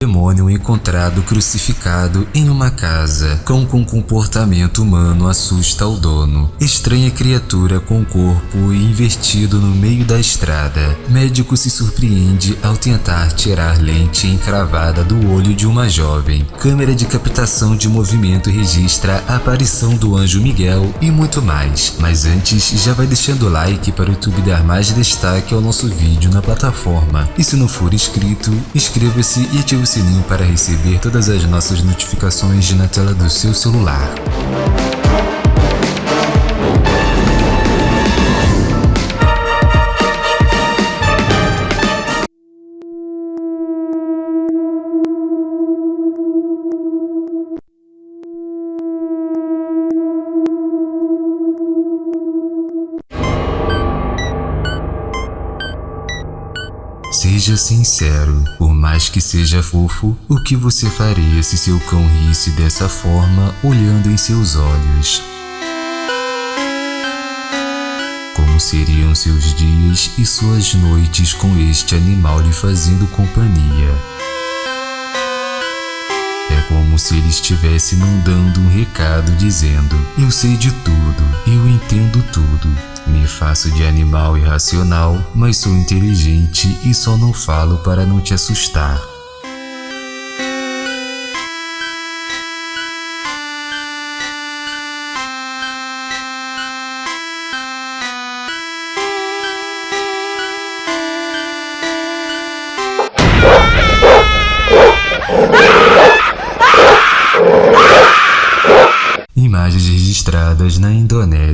demônio encontrado crucificado em uma casa. Cão com comportamento humano assusta o dono. Estranha criatura com corpo invertido no meio da estrada. Médico se surpreende ao tentar tirar lente encravada do olho de uma jovem. Câmera de captação de movimento registra a aparição do anjo Miguel e muito mais. Mas antes, já vai deixando o like para o YouTube dar mais destaque ao nosso vídeo na plataforma. E se não for inscrito, inscreva-se e ative sininho para receber todas as nossas notificações na tela do seu celular. Seja sincero, por mais que seja fofo, o que você faria se seu cão risse dessa forma olhando em seus olhos? Como seriam seus dias e suas noites com este animal lhe fazendo companhia? É como se ele estivesse mandando um recado dizendo: Eu sei de tudo, eu entendo tudo, me faço de animal irracional, mas sou inteligente e só não falo para não te assustar.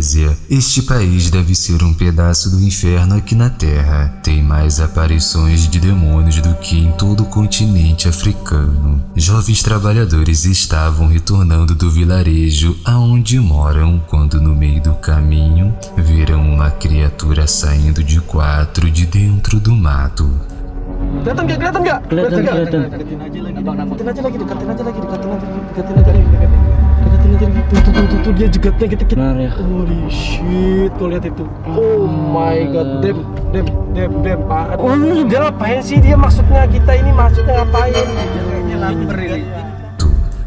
Indonésia. Este país deve ser um pedaço do inferno aqui na Terra. Tem mais aparições de demônios do que em todo o continente africano. Jovens trabalhadores estavam retornando do vilarejo aonde moram quando no meio do caminho viram uma criatura saindo de quatro de dentro do mato. Kelihatan nggak? Kelihatan nggak? Kelihatan, kelihatan. Aja lagi, aja lagi, aja lagi, aja lagi, aja lagi, Tuh, dia jegatnya kita kita. Benar ya. Holy shit, kau lihat itu. Oh my god, dem, dem, dem, dem, parah. Oh, dia ngapain sih? Dia maksudnya kita ini maksudnya ngapain? Kayaknya lapar ini.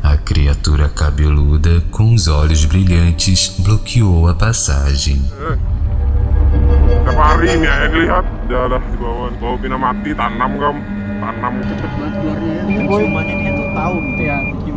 A criatura cabeluda com os olhos brilhantes bloqueou a passagem. Tiap hari ini ya lihat dia di bawah bina mati tanam kamu tanam Cepet banget keluarnya ya. Dia tuh tahu gitu ya gimana.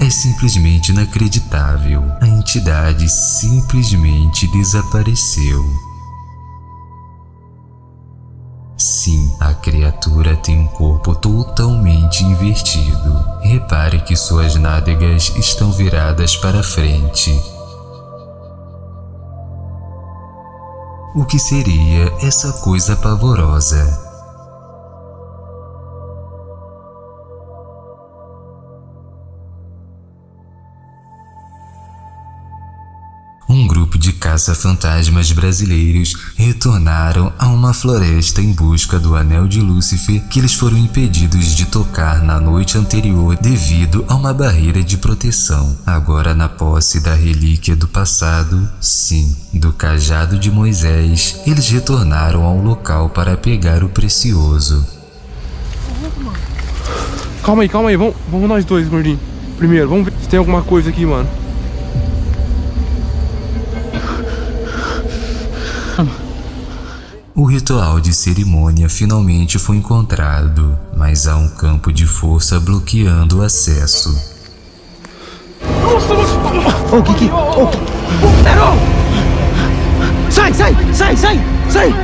É simplesmente inacreditável. A entidade simplesmente desapareceu. Sim, a criatura tem um corpo totalmente invertido. Repare que suas nádegas estão viradas para frente. O que seria essa coisa pavorosa? Caça-fantasmas brasileiros retornaram a uma floresta em busca do Anel de Lúcifer que eles foram impedidos de tocar na noite anterior devido a uma barreira de proteção. Agora, na posse da relíquia do passado, sim, do cajado de Moisés, eles retornaram ao local para pegar o precioso. calma aí calma aí vamos, vamos nós dois gordinho primeiro vamos ver se tem alguma coisa aqui mano O ritual de cerimônia finalmente foi encontrado, mas há um campo de força bloqueando o acesso. Oh, Kiki. Oh, Sai, sai, sai, sai, sai.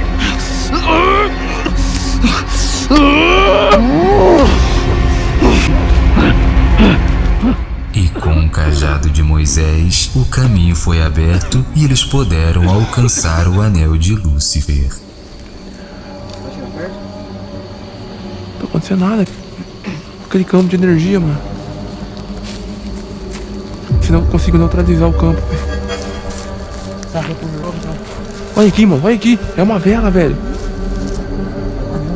E com o cajado de Moisés, o caminho foi aberto e eles puderam alcançar o anel de Lúcifer. acontecer nada. Aquele campo de energia, mano. se não consigo neutralizar o campo. Olha aqui, mano. Olha aqui. É uma vela, velho.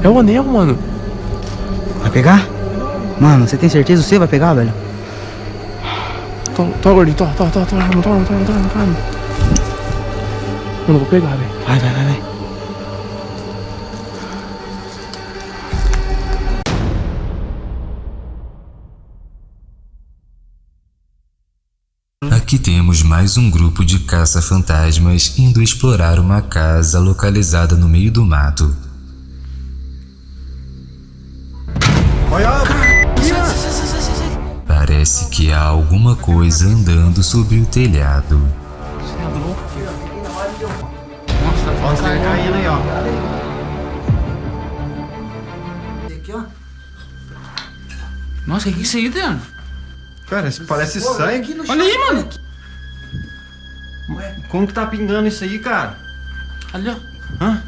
É o anel, mano. Vai pegar? Mano, você tem certeza que você vai pegar, velho? Toma, toma, gordinho. Toma, toma, toma, toma, toma, toma, toma, toma. Mano, eu vou pegar, velho. Vai, vai, vai, vai. Aqui temos mais um grupo de caça-fantasmas indo explorar uma casa localizada no meio do mato. Parece que há alguma coisa andando sobre o telhado. Nossa, o que é isso aí, Adriano? Cara, isso parece sangue. Olha aí, mano. Como que tá pingando isso aí, cara? Ali, ó. Hã?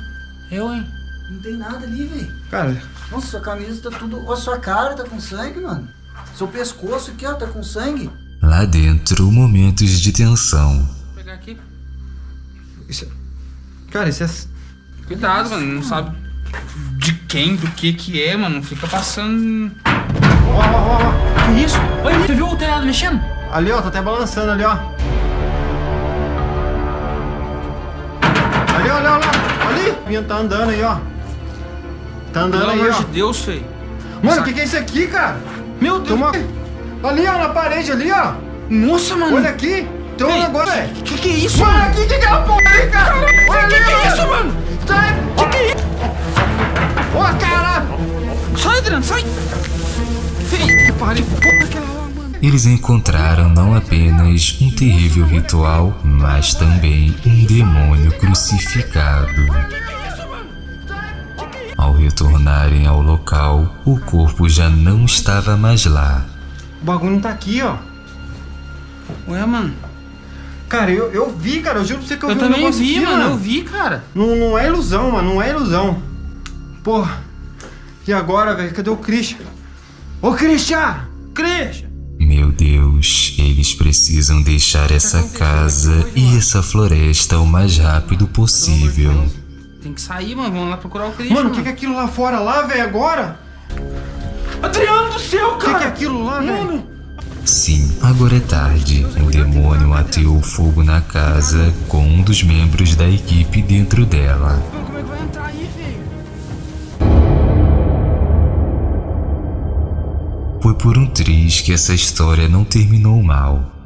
Eu, hein? Não tem nada ali, velho. Cara, Nossa, sua camisa tá tudo... Ó, sua cara tá com sangue, mano. Seu pescoço aqui, ó, tá com sangue. Lá dentro, momentos de tensão. Vou pegar aqui. isso... Cara, isso é... Cuidado, mano. Não sabe de quem, do que que é, mano. Não fica passando... Ó, ó, ó. Que isso? Olha ali. Você viu o telhado mexendo? Ali, ó, tá até balançando ali, ó. Ali, olha, olha, ali. O tá andando aí, ó. Tá andando Pelo aí, amor ó. de Deus, feio. Mano, o que que é isso aqui, cara? Meu Deus. Uma... Ali, ó, na parede ali, ó. Nossa, mano. Olha aqui. Tem um Ei, negócio, velho. Que que é isso, Mano, mano? aqui, que que é a porra aí, cara? Olha ali, Que que é isso, mano? Sai. Que que é isso? Ó, caralho. Sai, Adriano, sai. Eles encontraram não apenas um terrível ritual, mas também um demônio crucificado. Ao retornarem ao local, o corpo já não estava mais lá. O bagulho tá aqui, ó. Ué, mano. Cara, eu, eu vi, cara. Eu juro pra você que eu, Eu vi um também negócio vi, aqui, mano. Eu vi, cara. Não, não é ilusão, mano. Não é ilusão. Porra. E agora, velho? Cadê o Christian? Ô, Christian! Christian. Meu Deus, eles precisam deixar essa casa e essa floresta o mais rápido possível. Tem que sair, mano. Vamos lá procurar o Christian. Mano, o que, que é aquilo lá fora lá, velho? Agora? Adriano do céu, O que, cara. que é aquilo lá, velho? Sim, agora é tarde. O demônio ateou fogo na casa com um dos membros da equipe dentro dela. Como é que vai entrar aí, Foi por um triz que essa história não terminou mal.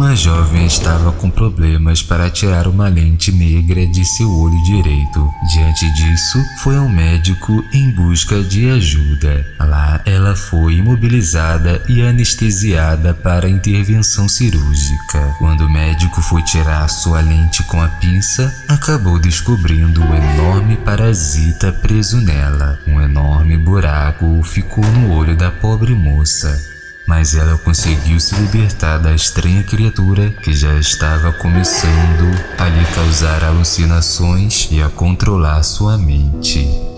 Uma jovem estava com problemas para tirar uma lente negra de seu olho direito. Diante disso, foi ao médico em busca de ajuda. Lá, ela foi imobilizada e anestesiada para intervenção cirúrgica. Quando o médico foi tirar sua lente com a pinça, acabou descobrindo o enorme parasita preso nela. Um enorme buraco ficou no olho da pobre moça mas ela conseguiu se libertar da estranha criatura que já estava começando a lhe causar alucinações e a controlar sua mente.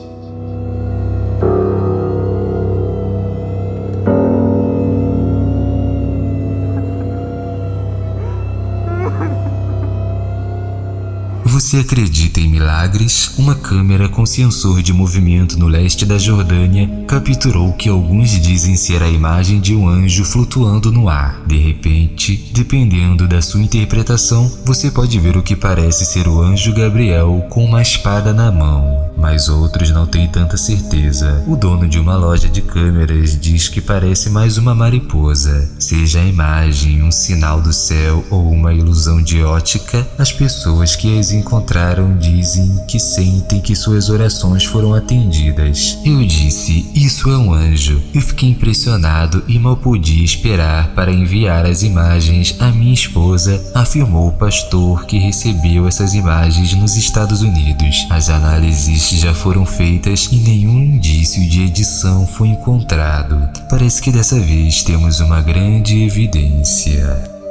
Você acredita em milagres? Uma câmera com sensor de movimento no leste da Jordânia capturou o que alguns dizem ser a imagem de um anjo flutuando no ar. De repente, dependendo da sua interpretação, você pode ver o que parece ser o anjo Gabriel com uma espada na mão. Mas outros não têm tanta certeza. O dono de uma loja de câmeras diz que parece mais uma mariposa. Seja a imagem um sinal do céu ou uma ilusão de ótica, as pessoas que as encontraram dizem que sentem que suas orações foram atendidas. Eu disse, isso é um anjo. Eu fiquei impressionado e mal podia esperar para enviar as imagens à minha esposa, afirmou o pastor que recebeu essas imagens nos Estados Unidos. As análises já foram feitas e nenhum indício de edição foi encontrado. Parece que dessa vez temos uma grande evidência.